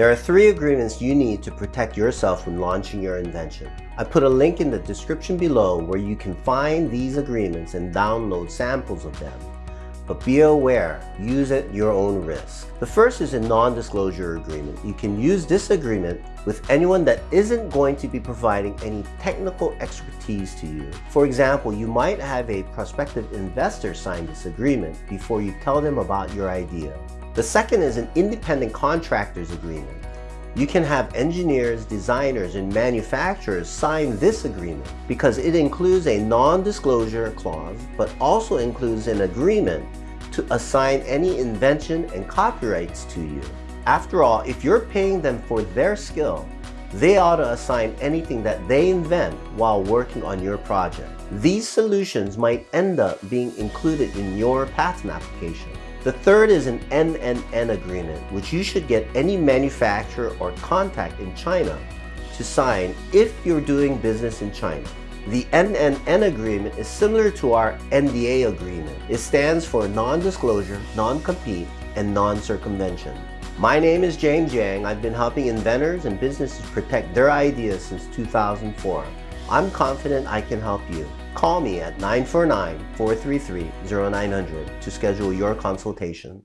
There are three agreements you need to protect yourself when launching your invention. I put a link in the description below where you can find these agreements and download samples of them. But be aware, use at your own risk. The first is a non-disclosure agreement. You can use this agreement with anyone that isn't going to be providing any technical expertise to you. For example, you might have a prospective investor sign this agreement before you tell them about your idea. The second is an independent contractors agreement. You can have engineers, designers, and manufacturers sign this agreement because it includes a non-disclosure clause, but also includes an agreement to assign any invention and copyrights to you. After all, if you're paying them for their skill, they ought to assign anything that they invent while working on your project. These solutions might end up being included in your patent application. The third is an NNN agreement, which you should get any manufacturer or contact in China to sign if you're doing business in China. The NNN agreement is similar to our NDA agreement. It stands for non-disclosure, non-compete, and non-circumvention. My name is James Yang. I've been helping inventors and businesses protect their ideas since 2004. I'm confident I can help you. Call me at 949-433-0900 to schedule your consultation.